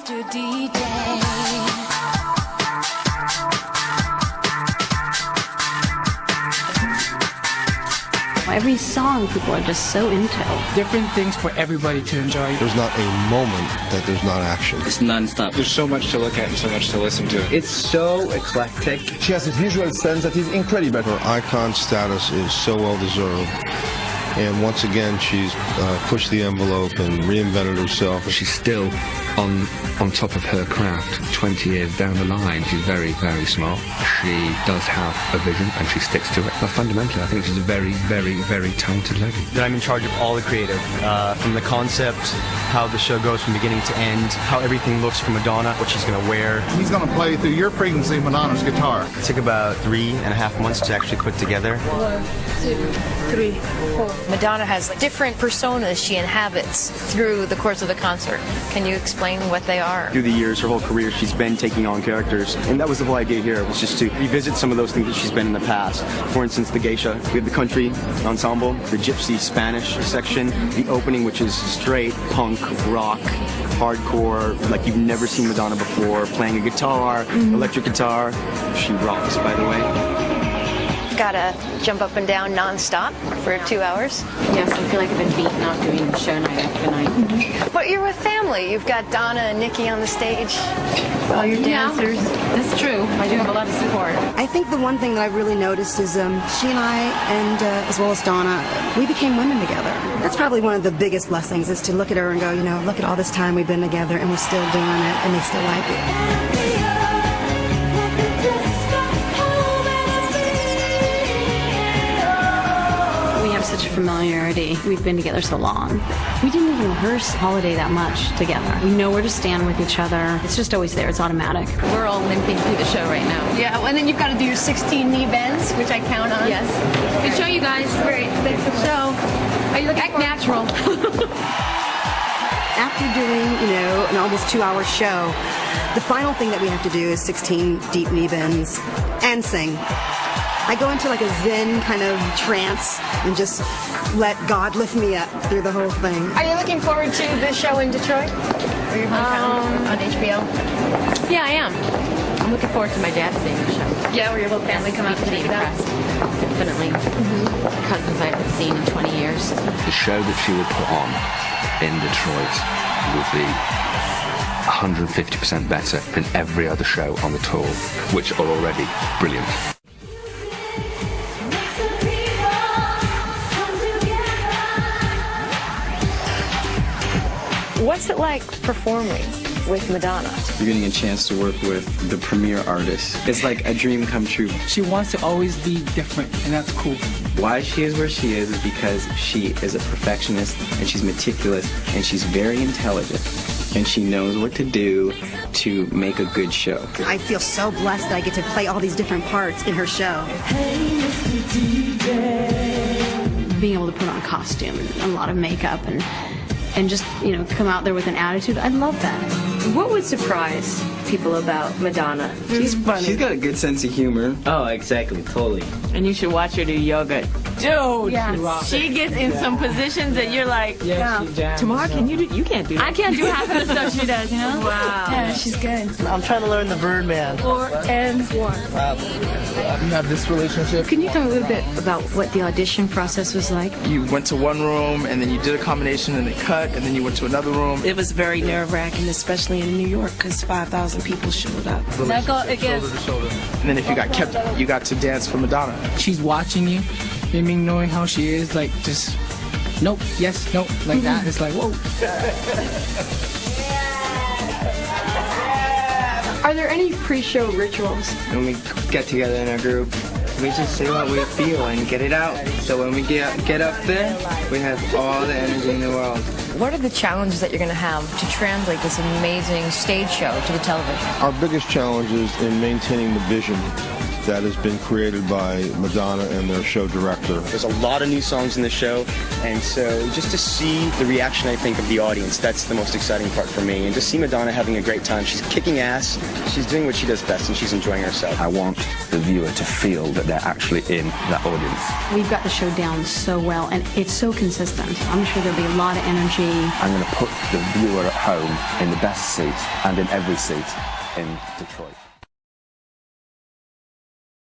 Mr. DJ. Every song people are just so into. Different things for everybody to enjoy. There's not a moment that there's not action. It's non-stop. There's so much to look at and so much to listen to. It's so eclectic. She has a visual sense that is incredible. Her icon status is so well deserved. And once again, she's uh, pushed the envelope and reinvented herself. She's still on on top of her craft 20 years down the line. She's very, very smart. She does have a vision and she sticks to it. But fundamentally, I think she's a very, very, very talented lady. That I'm in charge of all the creative, uh, from the concept, how the show goes from beginning to end, how everything looks for Madonna, what she's going to wear. He's going to play through your frequency Madonna's guitar. It took about three and a half months to actually put together. One, two, three, four. Madonna has different personas she inhabits through the course of the concert. Can you explain what they are? Through the years, her whole career, she's been taking on characters, and that was the whole idea here, was just to revisit some of those things that she's been in the past. For instance, the geisha. We have the country ensemble, the gypsy Spanish section, the opening, which is straight punk, rock, hardcore, like you've never seen Madonna before, playing a guitar, mm-hmm. electric guitar. She rocks, by the way gotta jump up and down nonstop for two hours. Yes, I feel like I've been beaten out doing the show night after night. Mm-hmm. But you're with family. You've got Donna and Niki on the stage. All your dancers. Yeah, that's true. I do have a lot of support. I think the one thing that I've really noticed is um, she and I, and uh, as well as Donna, we became women together. That's probably one of the biggest blessings is to look at her and go, you know, look at all this time we've been together and we're still doing it and they still like it. Familiarity. We've been together so long. We didn't even rehearse Holiday that much together. We know where to stand with each other. It's just always there. It's automatic. We're all limping through the show right now. Yeah, and then you've got to do your 16 knee bends, which I count on. Yes. Good show, you guys. Great. Thanks for the show. Are you looking Act natural. After doing, you know, an almost two-hour show, the final thing that we have to do is 16 deep knee bends and sing. I go into like a zen kind of trance and just let God lift me up through the whole thing. Are you looking forward to the show in Detroit? Or your um, on HBO? Yeah, I am. I'm looking forward to my dad seeing the show. Yeah, where your whole family come out to check it out. Definitely. Mm-hmm. Cousins I haven't seen in 20 years. The show that she would put on in Detroit would be 150% better than every other show on the tour, which are already brilliant. What's it like performing with Madonna? You're getting a chance to work with the premier artist. It's like a dream come true. She wants to always be different, and that's cool. Why she is where she is is because she is a perfectionist, and she's meticulous, and she's very intelligent and she knows what to do to make a good show. I feel so blessed that I get to play all these different parts in her show. Being able to put on a costume and a lot of makeup and and just, you know, come out there with an attitude. I love that. What would surprise people about Madonna? Mm-hmm. She's funny. She's got a good sense of humor. Oh, exactly, totally. And you should watch her do yoga. Dude, yes. she gets in yeah. some positions that you're like, yeah, yeah. Tamar, can you do? You can't do that. I can't do half of the stuff she does. You know? Wow. Yeah, she's good. I'm trying to learn the Birdman. Four and one. Wow. You have this relationship. Can you tell me a little bit about what the audition process was like? You went to one room and then you did a combination and they cut and then you went to another room. It was very nerve wracking, especially in New York, because 5,000 people showed up. Now go again. And then if you got kept, you got to dance for Madonna. She's watching you, I mean, knowing how she is, like just nope, yes, nope, like that. It's like whoa. Are there any pre-show rituals? When we get together in a group, we just say what we feel and get it out. So when we get get up there, we have all the energy in the world. What are the challenges that you're going to have to translate this amazing stage show to the television? Our biggest challenge is in maintaining the vision that has been created by Madonna and their show director. There's a lot of new songs in the show, and so just to see the reaction, I think, of the audience, that's the most exciting part for me. And to see Madonna having a great time. She's kicking ass, she's doing what she does best, and she's enjoying herself. I want the viewer to feel that they're actually in that audience. We've got the show down so well, and it's so consistent. I'm sure there'll be a lot of energy. I'm going to put the viewer at home in the best seat and in every seat in Detroit.